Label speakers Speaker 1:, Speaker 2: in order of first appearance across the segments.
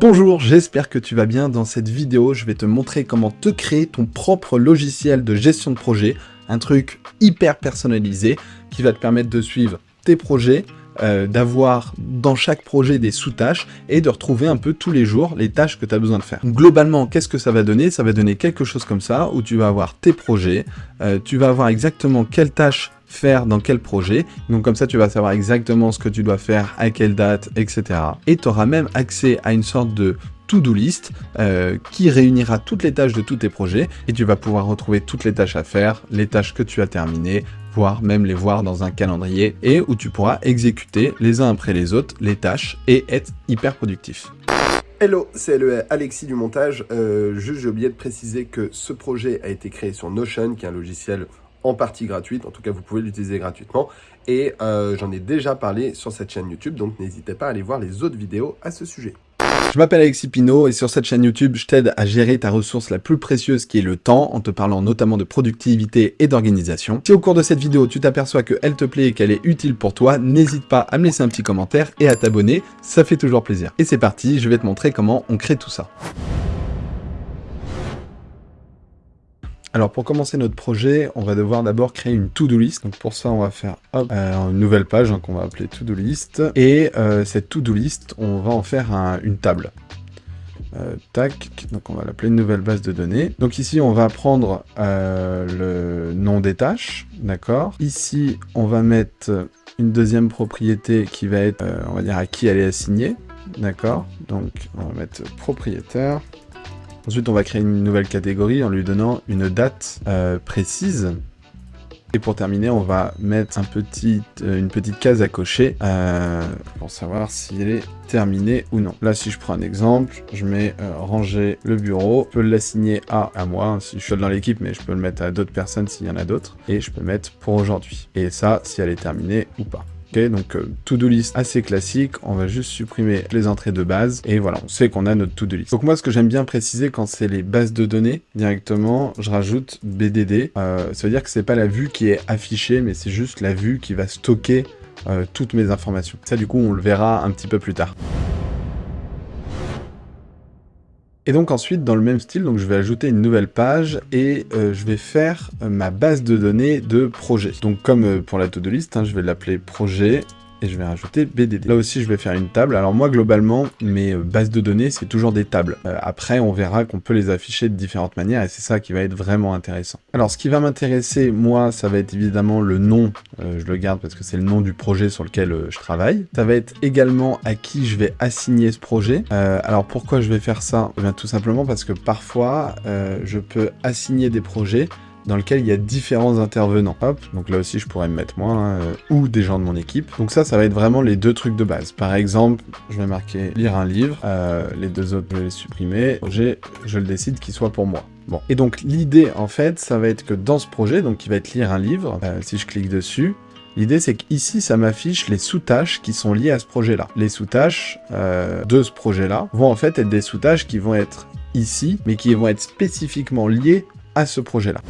Speaker 1: Bonjour, j'espère que tu vas bien. Dans cette vidéo, je vais te montrer comment te créer ton propre logiciel de gestion de projet, un truc hyper personnalisé qui va te permettre de suivre tes projets, euh, d'avoir dans chaque projet des sous-tâches et de retrouver un peu tous les jours les tâches que tu as besoin de faire. Globalement, qu'est-ce que ça va donner? Ça va donner quelque chose comme ça, où tu vas avoir tes projets, euh, tu vas avoir exactement quelles tâches faire dans quel projet. Donc comme ça, tu vas savoir exactement ce que tu dois faire, à quelle date, etc. Et tu auras même accès à une sorte de to-do list euh, qui réunira toutes les tâches de tous tes projets et tu vas pouvoir retrouver toutes les tâches à faire, les tâches que tu as terminées, voire même les voir dans un calendrier et où tu pourras exécuter les uns après les autres les tâches et être hyper productif.
Speaker 2: Hello, c'est le Alexis du montage. Euh, juste, j'ai oublié de préciser que ce projet a été créé sur Notion, qui est un logiciel en partie gratuite. En tout cas, vous pouvez l'utiliser gratuitement. Et euh, j'en ai déjà parlé sur cette chaîne YouTube, donc n'hésitez pas à aller voir les autres vidéos à ce sujet.
Speaker 1: Je m'appelle Alexis Pinault et sur cette chaîne YouTube, je t'aide à gérer ta ressource la plus précieuse qui est le temps, en te parlant notamment de productivité et d'organisation. Si au cours de cette vidéo, tu t'aperçois qu'elle te plaît et qu'elle est utile pour toi, n'hésite pas à me laisser un petit commentaire et à t'abonner, ça fait toujours plaisir. Et c'est parti, je vais te montrer comment on crée tout ça. Alors pour commencer notre projet, on va devoir d'abord créer une to-do list. Donc pour ça, on va faire euh, une nouvelle page hein, qu'on va appeler to-do list. Et euh, cette to-do list, on va en faire une table. Euh, tac, donc on va l'appeler une nouvelle base de données. Donc ici, on va prendre le nom des tâches, d'accord Ici, on va mettre une deuxième propriété qui va être, on va dire, à qui elle est assignée, d'accord Donc on va mettre propriétaire. Ensuite, on va créer une nouvelle catégorie en lui donnant une date euh, précise. Et pour terminer, on va mettre euh, une petite case à cocher euh, pour savoir si elle est terminée ou non. Là, si je prends un exemple, je mets ranger le bureau. Je peux l'assigner à, à moi, hein, si je suis dans l'équipe, mais je peux le mettre à d'autres personnes s'il y en a d'autres. Et je peux mettre pour aujourd'hui. Et ça, si elle est terminée ou pas. Donc euh, to-do list assez classique, on va juste supprimer les entrées de base, et voilà, on sait qu'on a notre to-do list. Donc moi, ce que j'aime bien préciser quand c'est les bases de données, directement, je rajoute BDD. Euh, ça veut dire que c'est pas la vue qui est affichée, mais c'est juste la vue qui va stocker euh, toutes mes informations. Ça, du coup, on le verra un petit peu plus tard. Et donc ensuite, dans le même style, donc je vais ajouter une nouvelle page et euh, je vais faire euh, ma base de données de projet. Donc comme euh, pour la to-do list, hein, je vais l'appeler projet et je vais rajouter BDD. Là aussi, je vais faire une table. Alors moi, globalement, mes euh, bases de données, c'est toujours des tables. Euh, après, on verra qu'on peut les afficher de différentes manières et c'est ça qui va être vraiment intéressant. Alors, ce qui va m'intéresser, moi, ça va être évidemment le nom. Euh, je le garde parce que c'est le nom du projet sur lequel je travaille. Ça va être également à qui je vais assigner ce projet. alors, pourquoi je vais faire ça? Eh bien, Tout simplement parce que parfois, je peux assigner des projets dans lequel il y a différents intervenants. Hop, donc là aussi je pourrais me mettre moi, hein, euh, ou des gens de mon équipe. Donc ça, ça va être vraiment les deux trucs de base. Par exemple, je vais marquer lire un livre, euh, les deux autres je vais les supprimer, projet, je le décide qu'il soit pour moi. Bon, et donc l'idée en fait, ça va être que dans ce projet, donc qui va être lire un livre, euh, si je clique dessus, L'idée, c'est qu'ici, ça m'affiche les sous-tâches qui sont liées à ce projet-là. Les sous-tâches de ce projet-là vont en fait être des sous-tâches qui vont être ici, mais qui vont être spécifiquement liées à ce projet-là.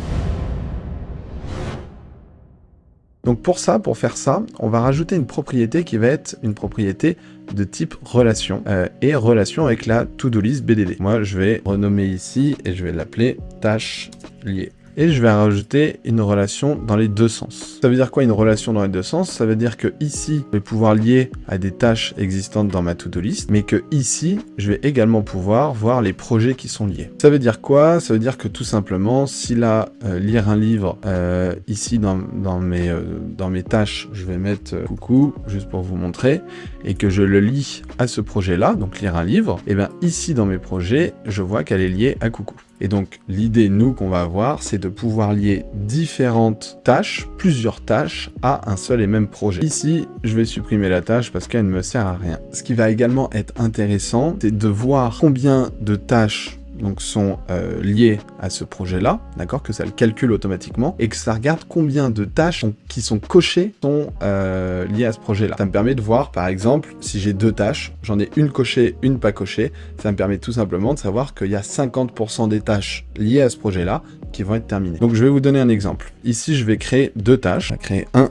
Speaker 1: Donc pour ça, pour faire ça, on va rajouter une propriété qui va être une propriété de type relation euh, et relation avec la to-do list BDD. Moi, je vais renommer ici et je vais l'appeler tâche liée et je vais rajouter une relation dans les deux sens. Ça veut dire quoi une relation dans les deux sens? Ça veut dire que ici, je vais pouvoir lier à des tâches existantes dans ma to-do list, mais que ici, je vais également pouvoir voir les projets qui sont liés. Ça veut dire quoi? Ça veut dire que tout simplement, si là, euh, lire un livre, euh, ici dans, mes, euh, dans mes tâches, je vais mettre coucou, juste pour vous montrer, et que je le lis à ce projet-là, donc lire un livre, et bien ici dans mes projets, je vois qu'elle est liée à coucou. Et donc, l'idée, nous, qu'on va avoir, c'est de pouvoir lier différentes tâches, plusieurs tâches, à un seul et même projet. Ici, je vais supprimer la tâche parce qu'elle ne me sert à rien. Ce qui va également être intéressant, c'est de voir combien de tâches donc sont euh, liés à ce projet-là, d'accord, que ça le calcule automatiquement, et que ça regarde combien de tâches qui sont cochées sont euh, liées à ce projet-là. Ça me permet de voir, par exemple, si j'ai deux tâches, j'en ai une cochée, une pas cochée, ça me permet tout simplement de savoir qu'il y a 50% des tâches liées à ce projet-là qui vont être terminées. Donc je vais vous donner un exemple. Ici, je vais créer deux tâches. Je vais créer un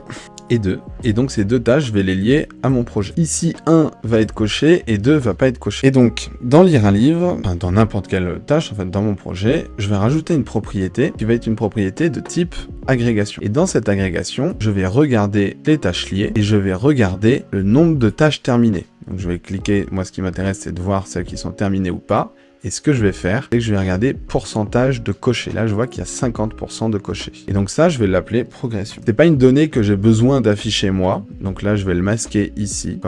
Speaker 1: et 2. Et donc ces deux tâches, je vais les lier à mon projet. Ici, 1 va être coché et 2 va pas être coché. Et donc, dans lire un livre, dans n'importe quelle tâche, en fait, dans mon projet, je vais rajouter une propriété qui va être une propriété de type agrégation. Et dans cette agrégation, je vais regarder les tâches liées et je vais regarder le nombre de tâches terminées. Donc je vais cliquer, moi ce qui m'intéresse c'est de voir celles qui sont terminées ou pas. Et ce que je vais faire, c'est que je vais regarder pourcentage de cochers. Là, je vois qu'il y a 50% de cochers. Et donc ça, je vais l'appeler progression. C'est pas une donnée que j'ai besoin d'afficher moi. Donc là, je vais le masquer ici.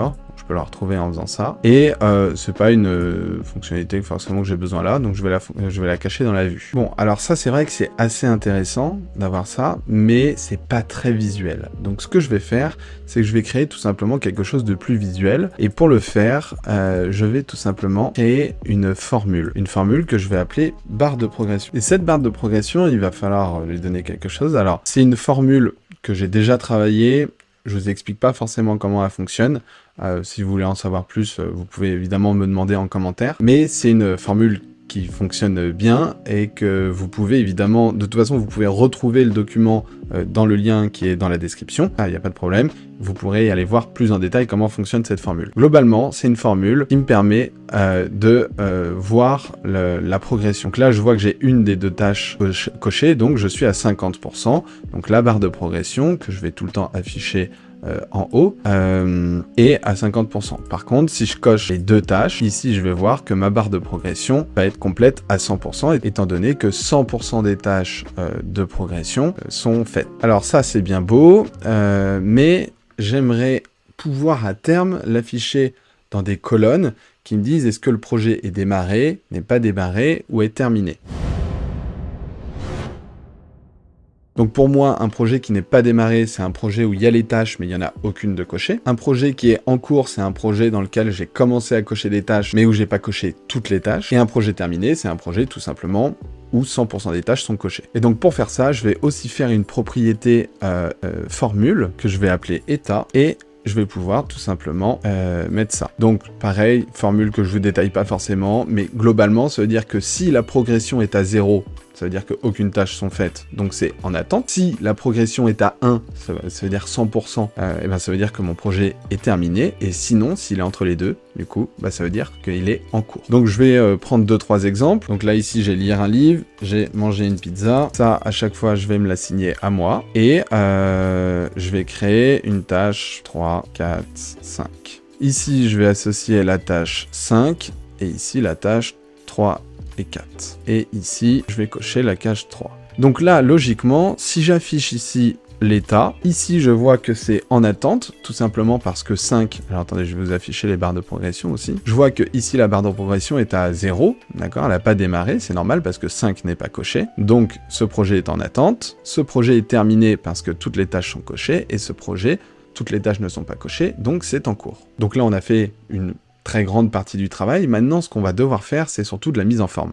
Speaker 1: La retrouver en faisant ça. Et euh, c'est pas une euh, fonctionnalité forcément que j'ai besoin là, donc je vais, la, je vais la cacher dans la vue. Bon, alors ça c'est vrai que c'est assez intéressant d'avoir ça, mais c'est pas très visuel. Donc ce que je vais faire, c'est que je vais créer tout simplement quelque chose de plus visuel. Et pour le faire, euh, je vais tout simplement créer une formule. Une formule que je vais appeler barre de progression. Et cette barre de progression, il va falloir lui donner quelque chose. Alors, c'est une formule que j'ai déjà travaillée je vous explique pas forcément comment elle fonctionne. Euh, si vous voulez en savoir plus, euh, vous pouvez évidemment me demander en commentaire. Mais c'est une formule qui fonctionne bien et que vous pouvez évidemment, de toute façon, vous pouvez retrouver le document euh, dans le lien qui est dans la description. Ah, il n'y a pas de problème. Vous pourrez aller voir plus en détail comment fonctionne cette formule. Globalement, c'est une formule qui me permet de voir la progression. Donc là, je vois que j'ai une des deux tâches cochées, donc je suis à 50%. Donc la barre de progression, que je vais tout le temps afficher euh, en haut euh, et à 50%. Par contre, si je coche les deux tâches, ici je vais voir que ma barre de progression va être complète à 100% étant donné que 100% des tâches euh, de progression sont faites. Alors ça c'est bien beau, mais j'aimerais pouvoir à terme l'afficher dans des colonnes qui me disent est-ce que le projet est démarré, n'est pas démarré ou est terminé. Donc pour moi, un projet qui n'est pas démarré, c'est un projet où il y a les tâches, mais il n'y en a aucune de cochée. Un projet qui est en cours, c'est un projet dans lequel j'ai commencé à cocher des tâches, mais où j'ai pas coché toutes les tâches. Et un projet terminé, c'est un projet tout simplement où 100% des tâches sont cochées. Et donc pour faire ça, je vais aussi faire une propriété euh, euh, formule que je vais appeler état et je vais pouvoir tout simplement euh, mettre ça. Donc pareil, formule que je vous détaille pas forcément, mais globalement, ça veut dire que si la progression est à 0, ça veut dire qu'aucune tâche sont faites, donc c'est en attente. Si la progression est à 1, ça, veut dire 100%, euh, et ben ça veut dire que mon projet est terminé, et sinon, s'il est entre les deux, du coup, bah, ça veut dire qu'il est en cours. Donc je vais euh, prendre deux trois exemples. Donc là, ici, j'ai lire un livre, j'ai mangé une pizza. Ça, à chaque fois, je vais me la signer à moi, et euh, je vais créer une tâche 3, 4, 5. Ici, je vais associer la tâche 5, et ici, la tâche 3 et 4. Et ici, je vais cocher la cage 3. Donc là, logiquement, si j'affiche ici l'état, ici je vois que c'est en attente, tout simplement parce que 5, alors attendez, je vais vous afficher les barres de progression aussi, je vois que ici la barre de progression est à 0, d'accord, elle n'a pas démarré, c'est normal parce que 5 n'est pas coché, donc ce projet est en attente, ce projet est terminé parce que toutes les tâches sont cochées, et ce projet, toutes les tâches ne sont pas cochées, donc c'est en cours. Donc là on a fait une très grande partie du travail. Maintenant, ce qu'on va devoir faire, c'est surtout de la mise en forme.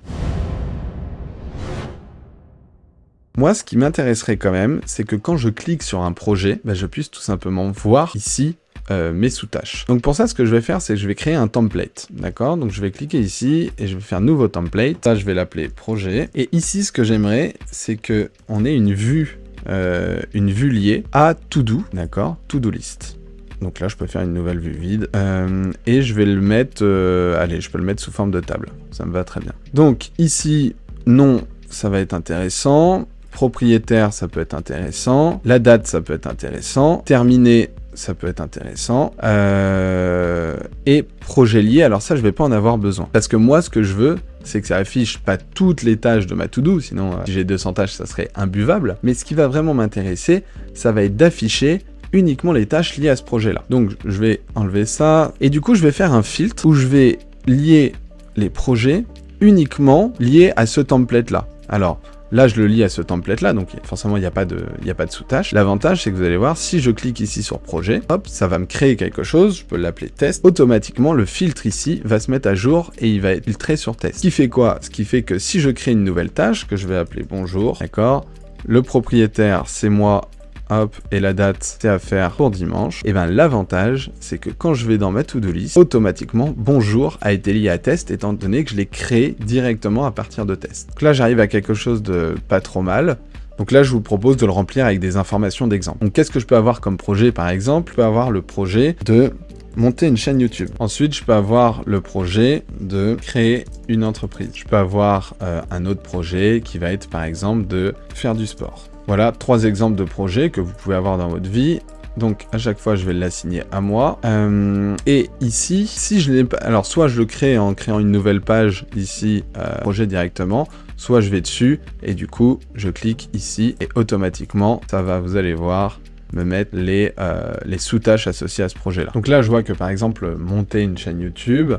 Speaker 1: Moi, ce qui m'intéresserait quand même, c'est que quand je clique sur un projet, bah, je puisse tout simplement voir ici euh, mes sous-tâches. Donc pour ça, ce que je vais faire, c'est que je vais créer un template, d'accord? Donc je vais cliquer ici et je vais faire nouveau template. Ça, je vais l'appeler projet. Et ici, ce que j'aimerais, c'est que on ait une vue, euh, une vue liée à to do, d'accord? To do list. Donc là, je peux faire une nouvelle vue vide. Euh, et je vais le mettre... Euh, allez, je peux le mettre sous forme de table. Ça me va très bien. Donc ici, nom, ça va être intéressant. Propriétaire, ça peut être intéressant. La date, ça peut être intéressant. Terminé, ça peut être intéressant. Euh, et projet lié, alors ça, je vais pas en avoir besoin. Parce que moi, ce que je veux, c'est que ça affiche pas toutes les tâches de ma to-do, sinon si j'ai 200 tâches, ça serait imbuvable. Mais ce qui va vraiment m'intéresser, ça va être d'afficher uniquement les tâches liées à ce projet-là. Donc je vais enlever ça, et du coup je vais faire un filtre où je vais lier les projets uniquement liés à ce template-là. Alors, Là, je le lis à ce template-là, donc forcément, il n'y a pas de, sous-tâche. L'avantage, c'est que vous allez voir, si je clique ici sur projet, hop, ça va me créer quelque chose, je peux l'appeler test. Automatiquement, le filtre ici va se mettre à jour et il va être filtré sur test. Ce qui fait quoi? Ce qui fait que si je crée une nouvelle tâche, que je vais appeler bonjour, d'accord Le propriétaire, c'est moi hop, et la date, c'est à faire pour dimanche, et bien l'avantage, c'est que quand je vais dans ma to-do list, automatiquement, bonjour a été lié à test, étant donné que je l'ai créé directement à partir de test. Donc là, j'arrive à quelque chose de pas trop mal, Donc là, je vous propose de le remplir avec des informations d'exemple. Donc qu'est-ce que je peux avoir comme projet, par exemple Je peux avoir le projet de monter une chaîne YouTube. Ensuite, je peux avoir le projet de créer une entreprise. Je peux avoir euh, un autre projet qui va être par exemple de faire du sport. Voilà trois exemples de projets que vous pouvez avoir dans votre vie. Donc à chaque fois, je vais l'assigner à moi. Euh, et ici, si je l'ai pas... Alors soit je le crée en créant une nouvelle page ici, euh, projet directement, soit je vais dessus et du coup, je clique ici et automatiquement, ça va, vous allez voir, me mettre les, euh, sous-tâches associées à ce projet-là. Donc là, je vois que par exemple, monter une chaîne YouTube,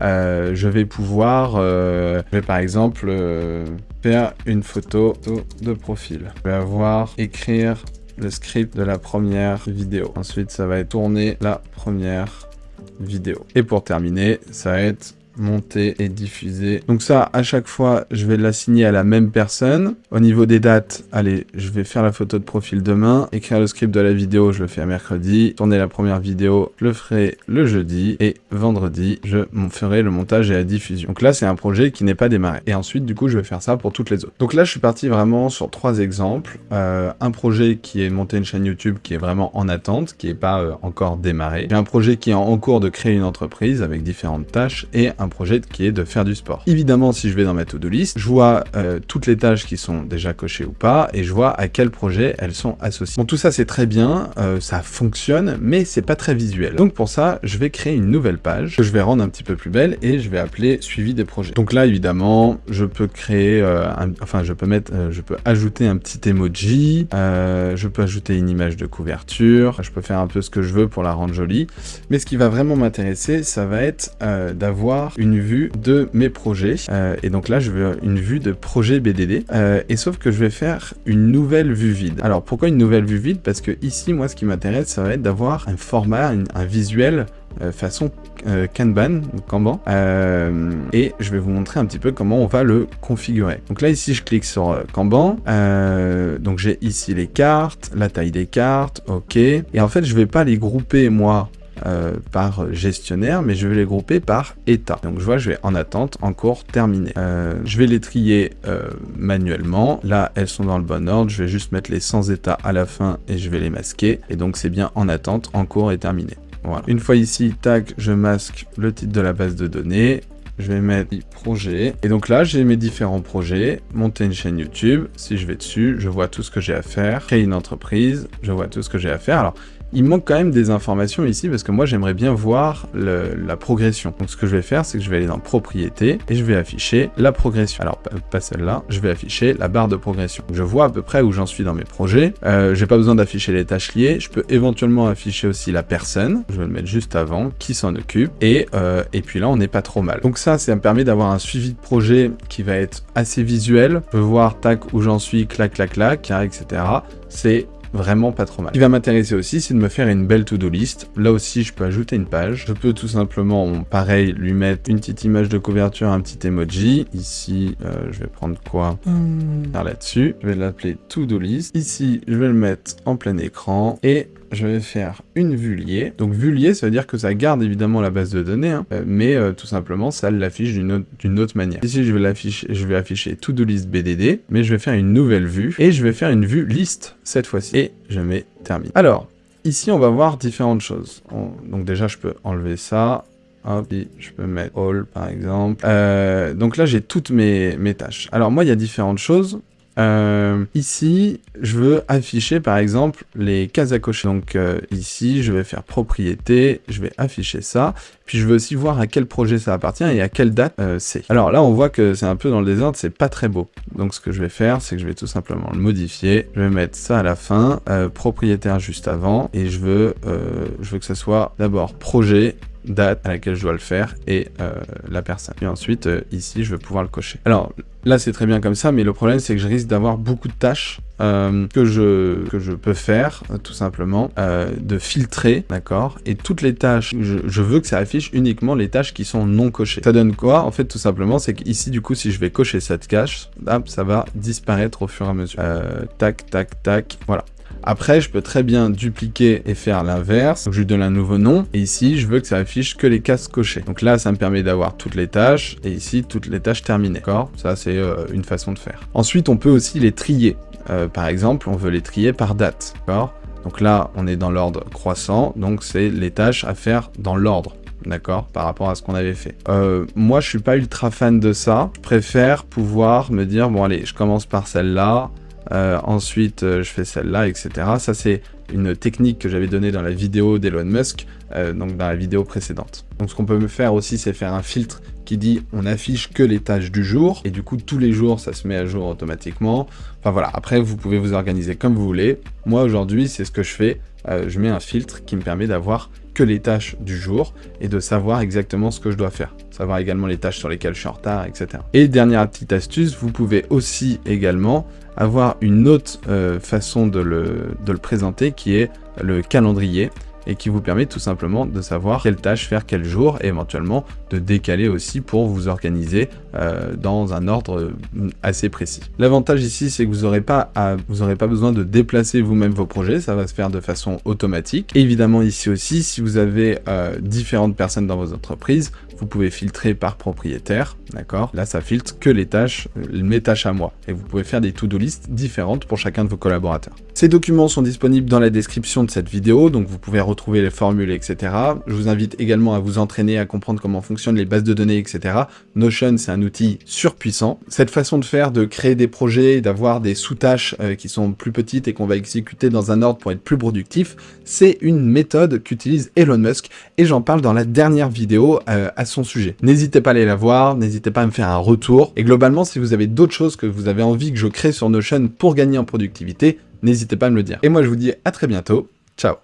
Speaker 1: je vais pouvoir, je vais par exemple faire une photo de profil. Je vais avoir écrire le script de la première vidéo. Ensuite, ça va être tourner la première vidéo. Et pour terminer, ça va être monter et diffuser. Donc ça, à chaque fois, je vais l'assigner à la même personne. Au niveau des dates, allez, je vais faire la photo de profil demain, écrire le script de la vidéo, je le fais mercredi, tourner la première vidéo, je le ferai le jeudi, et vendredi, je ferai le montage et la diffusion. Donc là, c'est un projet qui n'est pas démarré. Et ensuite, du coup, je vais faire ça pour toutes les autres. Donc là, je suis parti vraiment sur trois exemples. Euh, un projet qui est monter une chaîne YouTube qui est vraiment en attente, qui n'est pas euh, encore démarré. J'ai un projet qui est en cours de créer une entreprise avec différentes tâches, et un projet qui est de faire du sport. Évidemment, si je vais dans ma to-do list, je vois euh, toutes les tâches qui sont déjà cochées ou pas, et je vois à quel projet elles sont associées. Bon, tout ça c'est très bien, euh, ça fonctionne, mais c'est pas très visuel. Donc pour ça, je vais créer une nouvelle page que je vais rendre un petit peu plus belle, et je vais appeler suivi des projets. Donc là, évidemment, je peux créer, euh, enfin, je peux mettre, je peux ajouter un petit emoji, je peux ajouter une image de couverture, je peux faire un peu ce que je veux pour la rendre jolie, mais ce qui va vraiment m'intéresser, ça va être d'avoir une vue de mes projets. Euh, et donc là, je veux une vue de projet BDD. Euh, et sauf que je vais faire une nouvelle vue vide. Alors pourquoi une nouvelle vue vide? Parce que ici, moi, ce qui m'intéresse, ça va être d'avoir un format, un visuel euh, façon Kanban, Kanban, et je vais vous montrer un petit peu comment on va le configurer. Donc là, ici, je clique sur Kanban, donc j'ai ici les cartes, la taille des cartes, ok, et en fait, je vais pas les grouper, moi, euh, par gestionnaire, mais je vais les grouper par état. Donc je vois, je vais en attente, en cours, terminé. Euh, je vais les trier euh, manuellement. Là, elles sont dans le bon ordre. Je vais juste mettre les sans état à la fin et je vais les masquer. Et donc c'est bien en attente, en cours et terminé. Voilà. Une fois ici, tac, je masque le titre de la base de données. Je vais mettre projet. Et donc là, j'ai mes différents projets. Monter une chaîne YouTube. Si je vais dessus, je vois tout ce que j'ai à faire. Créer une entreprise. Je vois tout ce que j'ai à faire. Alors, il manque quand même des informations ici parce que moi j'aimerais bien voir la progression. Donc ce que je vais faire, c'est que je vais aller dans propriété et je vais afficher la progression. Alors pas celle-là, je vais afficher la barre de progression. je vois à peu près où j'en suis dans mes projets. Euh, j'ai pas besoin d'afficher les tâches liées. Je peux éventuellement afficher aussi la personne. Je vais le mettre juste avant, qui s'en occupe. Et, euh, et puis là, on n'est pas trop mal. Donc ça, ça me permet d'avoir un suivi de projet qui va être assez visuel. Je peux voir, tac, où j'en suis, clac, clac, clac, etc. C'est vraiment pas trop mal. Ce qui va m'intéresser aussi, c'est de me faire une belle to-do list. Là aussi, je peux ajouter une page. Je peux tout simplement, pareil, lui mettre une petite image de couverture, un petit emoji. Ici, euh, je vais prendre quoi hmm. Là-dessus, je vais l'appeler to-do list. Ici, je vais le mettre en plein écran et je vais faire une vue liée. Donc vue liée, ça veut dire que ça garde évidemment la base de données, hein, mais euh, tout simplement, ça l'affiche d'une autre, manière. Ici, je vais afficher to-do list BDD, mais je vais faire une nouvelle vue, et je vais faire une vue liste cette fois-ci. Et je mets termine. Alors, ici, on va voir différentes choses. donc déjà, je peux enlever ça, Hop, je peux mettre all par exemple. Euh, donc là, j'ai toutes mes, mes tâches. Alors moi, il y a différentes choses. Euh, ici, je veux afficher par exemple les cases à cocher. Donc euh, ici, je vais faire propriété, je vais afficher ça. Puis je veux aussi voir à quel projet ça appartient et à quelle date euh, c'est. Alors là, on voit que c'est un peu dans le désordre, c'est pas très beau. Donc ce que je vais faire, c'est que je vais tout simplement le modifier. Je vais mettre ça à la fin, propriétaire juste avant, et je veux, je veux que ce soit d'abord projet date à laquelle je dois le faire et euh, la personne. Et ensuite, euh, ici, je vais pouvoir le cocher. Alors, là, c'est très bien comme ça, mais le problème, c'est que je risque d'avoir beaucoup de tâches euh, que, je, que je peux faire, tout simplement, de filtrer, d'accord? Et toutes les tâches, je, veux que ça affiche uniquement les tâches qui sont non cochées. Ça donne quoi? En fait, tout simplement, c'est qu'ici, du coup, si je vais cocher cette cache, ça va disparaître au fur et à mesure. tac, tac, tac, voilà. Après, je peux très bien dupliquer et faire l'inverse. Je lui donne un nouveau nom. Et ici, je veux que ça affiche que les cases cochées. Donc là, ça me permet d'avoir toutes les tâches. Et ici, toutes les tâches terminées. D'accord? Ça, c'est euh, une façon de faire. Ensuite, on peut aussi les trier. Euh, par exemple, on veut les trier par date. D'accord? Donc là, on est dans l'ordre croissant, donc c'est les tâches à faire dans l'ordre d'accord, par rapport à ce qu'on avait fait. Euh, moi, je suis pas ultra fan de ça. Je préfère pouvoir me dire, bon allez, je commence par celle-là, euh, ensuite euh, je fais celle-là, etc. Ça, c'est une technique que j'avais donnée dans la vidéo d'Elon Musk, donc dans la vidéo précédente. Donc ce qu'on peut faire aussi, c'est faire un filtre qui dit on affiche que les tâches du jour, et du coup tous les jours ça se met à jour automatiquement. Enfin voilà, après vous pouvez vous organiser comme vous voulez. Moi aujourd'hui c'est ce que je fais, je mets un filtre qui me permet d'avoir que les tâches du jour et de savoir exactement ce que je dois faire. Savoir également les tâches sur lesquelles je suis en retard, etc. Et dernière petite astuce, vous pouvez aussi également avoir une autre euh, façon de le, présenter qui est le calendrier et qui vous permet tout simplement de savoir quelle tâche faire quel jour et éventuellement de décaler aussi pour vous organiser euh, dans un ordre euh, assez précis. L'avantage ici, c'est que vous n'aurez pas, pas besoin de déplacer vous-même vos projets, ça va se faire de façon automatique. évidemment ici aussi, si vous avez euh, différentes personnes dans vos entreprises, vous pouvez filtrer par propriétaire, d'accord? Là, ça filtre que les tâches, mes tâches à moi. Et vous pouvez faire des to-do list différentes pour chacun de vos collaborateurs. Ces documents sont disponibles dans la description de cette vidéo, donc vous pouvez retrouver les formules, etc. Je vous invite également à vous entraîner à comprendre comment fonctionnent les bases de données, etc. Notion, c'est un outil surpuissant. Cette façon de faire, de créer des projets, d'avoir des sous-tâches euh, qui sont plus petites et qu'on va exécuter dans un ordre pour être plus productif, c'est une méthode qu'utilise Elon Musk, et j'en parle dans la dernière vidéo euh, son sujet. N'hésitez pas à aller la voir, n'hésitez pas à me faire un retour, et globalement, si vous avez d'autres choses que vous avez envie que je crée sur Notion pour gagner en productivité, n'hésitez pas à me le dire. Et moi, je vous dis à très bientôt. Ciao